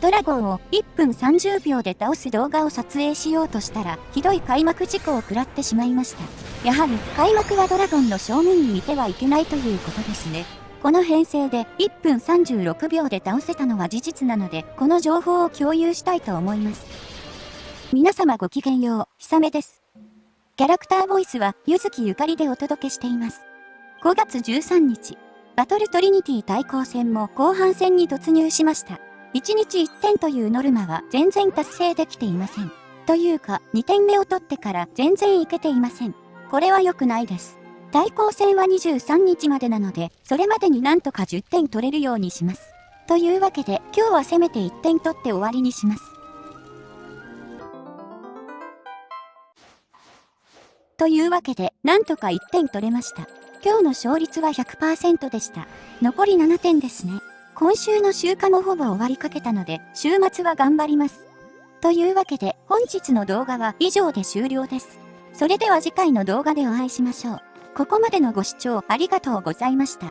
ドラゴンを1分30秒で倒す動画を撮影しようとしたら、ひどい開幕事故を食らってしまいました。やはり、開幕はドラゴンの正面にいてはいけないということですね。この編成で1分36秒で倒せたのは事実なので、この情報を共有したいと思います。皆様ごきげんよう、ひさめです。キャラクターボイスは、ゆずきゆかりでお届けしています。5月13日、バトルトリニティ対抗戦も後半戦に突入しました。1日1点というノルマは全然達成できていません。というか、2点目を取ってから全然いけていません。これは良くないです。対抗戦は23日までなので、それまでになんとか10点取れるようにします。というわけで、今日はせめて1点取って終わりにします。というわけで、なんとか1点取れました。今日の勝率は100%でした。残り7点ですね。今週の週間もほぼ終わりかけたので、週末は頑張ります。というわけで、本日の動画は以上で終了です。それでは次回の動画でお会いしましょう。ここまでのご視聴ありがとうございました。